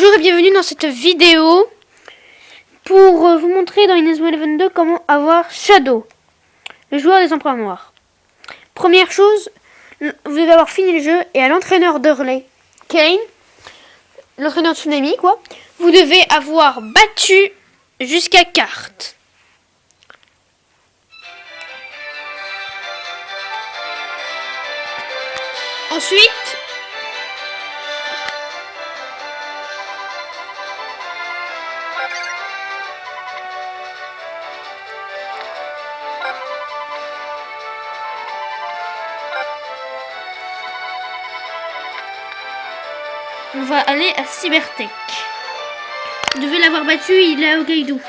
Bonjour et bienvenue dans cette vidéo pour euh, vous montrer dans Inazuma Eleven 2 comment avoir Shadow, le joueur des empereurs noirs. Première chose, vous devez avoir fini le jeu et à l'entraîneur d'Hurley, Kane, l'entraîneur de Tsunami quoi, vous devez avoir battu jusqu'à carte. Ensuite, va aller à Cybertech. Vous devez l'avoir battu, il est au Gaidou.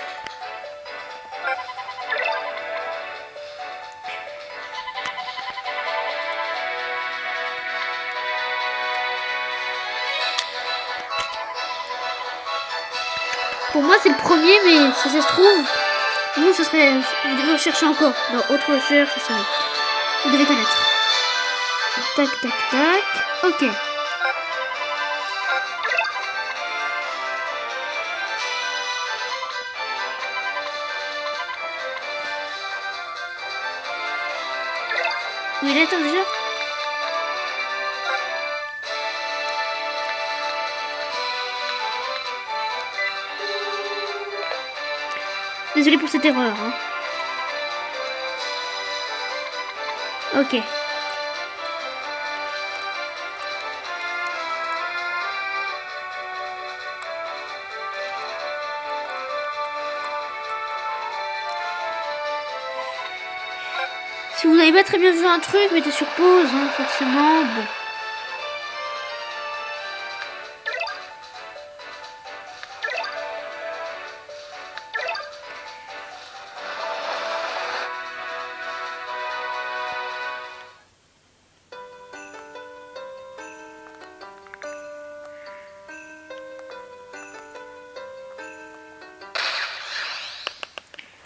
Pour moi, c'est le premier, mais si ça se trouve, vous, ce serait. Vous devez rechercher encore. Dans autre recherche, ça. Vous devez connaître. Tac, tac, tac. Ok. Il est ton jeu Désolé pour cette erreur. Hein. Ok. Si vous n'avez pas très bien vu un truc, mettez sur pause, hein, forcément. Bon.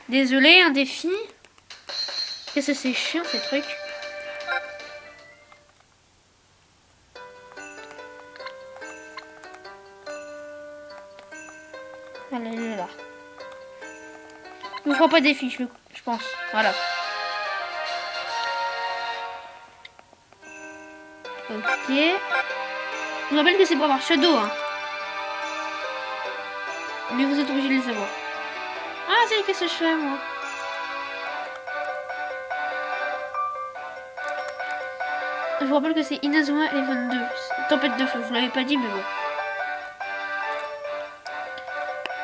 Désolé, un défi. Qu'est-ce que c'est chiant ces trucs Allez, est là. Ne fera pas des fiches, je pense. Voilà. Ok. Je vous rappelle que c'est pour avoir Shadow. Hein. Mais vous êtes obligé de le savoir. Ah, c'est qu'est-ce que je fais, moi Je vous rappelle que c'est Inazuma Eleven 2. Tempête de feu, je vous l'avais pas dit, mais bon.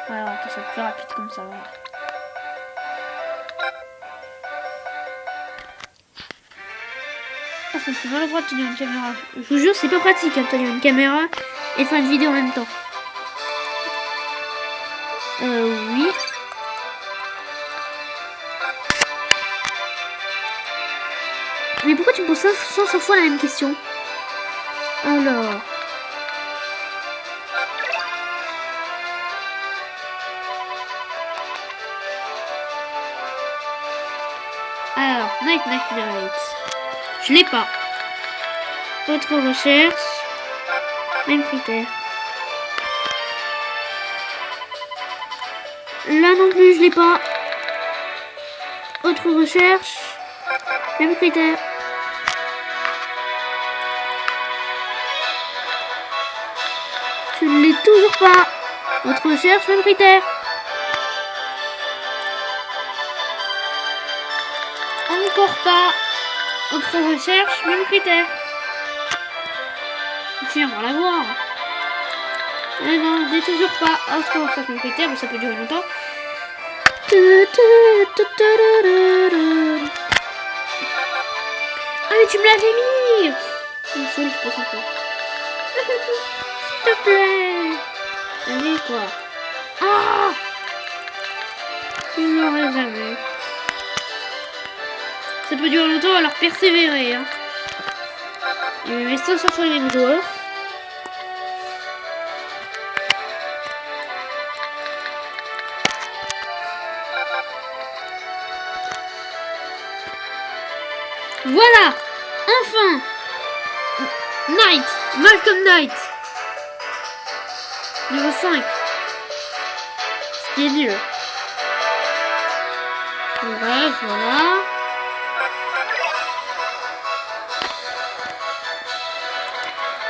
Voilà, ça va être plus rapide comme ça. Voilà. Ah, c'est le droit de tenir une caméra. Je vous jure, c'est pas pratique hein, une caméra et faire une vidéo en même temps. Mais pourquoi tu me poses 500 fois la même question Alors... Alors, Night Night Night. Je l'ai pas. Autre recherche. Même critère. Là non plus, je l'ai pas. Autre recherche. Même critère. Ne l'ai toujours pas. Autre recherche, même critère. Encore pas. Autre recherche, même critère. Tiens, on va la voir. Mais non, je l'ai toujours pas. Autre recherche, même critère, mais ça peut durer longtemps. Ah mais tu me l'avais mis ça. S'il te plaît Allez quoi Ah Je l'aurais jamais. Ça peut durer longtemps, alors persévérer. Hein. Il me met 500 fois les joueurs. Voilà Enfin Knight Malcolm Knight 5. Ce qui est mieux. Bref, voilà.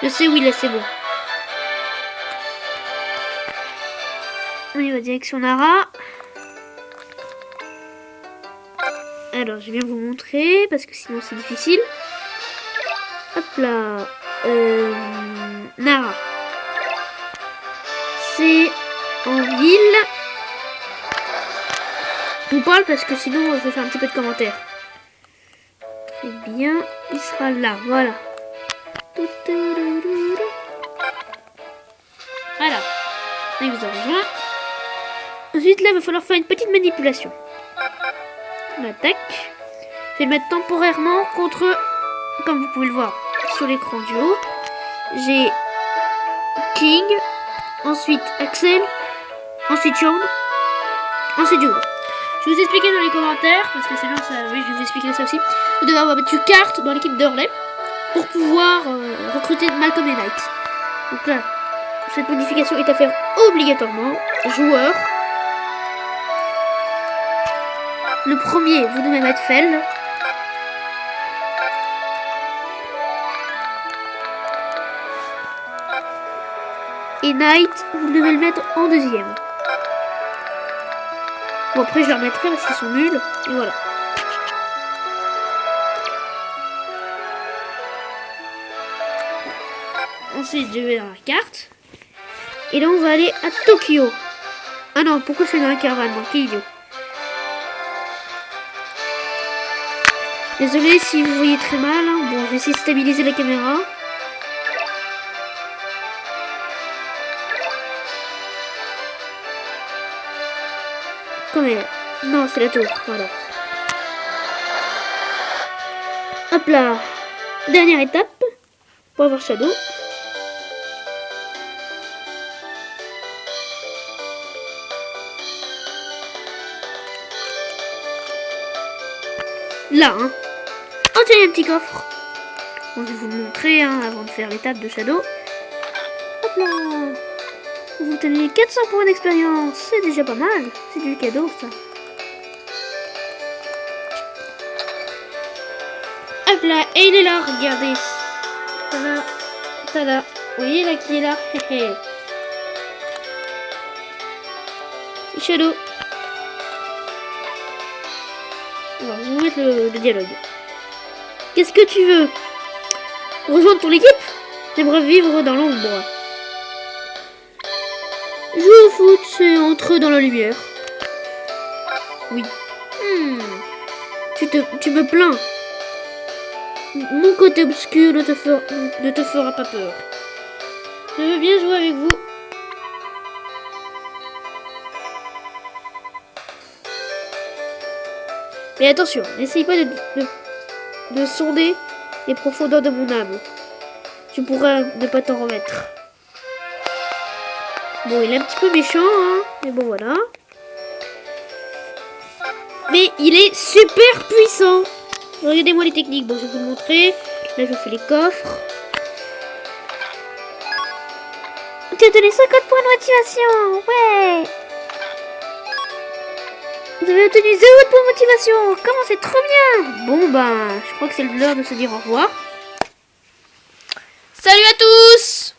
Je sais où il est, c'est bon. On y va direction Nara. Alors, je vais vous montrer parce que sinon c'est difficile. Hop là. Euh, Nara. En ville. Je parle parce que sinon je vais faire un petit peu de commentaires. Très bien. Il sera là. Voilà. Voilà. Il vous a rejoint. Ensuite, là, il va falloir faire une petite manipulation. On attaque. Je vais le mettre temporairement contre, comme vous pouvez le voir sur l'écran du haut, j'ai King, ensuite Axel, ensuite Sean, ensuite Jude. Je vous expliquer dans les commentaires, parce que c'est bien ça, oui, je vais vous expliquer ça aussi. Vous devez avoir battu carte dans l'équipe d'Orley pour pouvoir euh, recruter Malcolm et Knight. Donc là, cette modification est à faire obligatoirement. Joueur. Le premier, vous devez mettre Fell. Et Knight, vous devez le mettre en deuxième. Bon, après, je le remettrai parce qu'ils sont nuls. Et voilà. Ensuite, je vais dans la carte. Et là, on va aller à Tokyo. Ah non, pourquoi je suis dans la caravane quel idiot. Désolé si vous voyez très mal. Hein. Bon, je vais essayer de stabiliser la caméra. Combien Non, c'est la tour. Voilà. Hop là. Dernière étape pour avoir Shadow. Là, hein. Oh, tiens, il y a un petit coffre. Bon, je vais vous le montrer hein, avant de faire l'étape de Shadow. Hop là. Vous tenez 400 points d'expérience. C'est déjà pas mal. C'est du cadeau, ça. Hop là. Et il est là, regardez. Tada. Tada. Vous voyez là qui est là Shadow. Alors, je vais vous mettre le, le dialogue. Qu'est-ce que tu veux? Rejoindre ton équipe? J'aimerais vivre dans l'ombre. Foot, c'est entrer dans la lumière. Oui. Hmm. Tu, te, tu me plains. Mon côté obscur ne te, fera, ne te fera pas peur. Je veux bien jouer avec vous. Mais attention, n'essaye pas de, de, de, sonder les profondeurs de mon âme. Tu pourras ne pas t'en remettre. Bon, il est un petit peu méchant, hein, mais bon, voilà. Mais il est super puissant. Regardez-moi les techniques. Bon, je vais vous montrer. Là, je fais les coffres. Tu as donné 50 points de motivation. Ouais. Vous avez obtenu 0 points de motivation. Comment c'est trop bien. Bon, ben, je crois que c'est l'heure de se dire au revoir. Salut à tous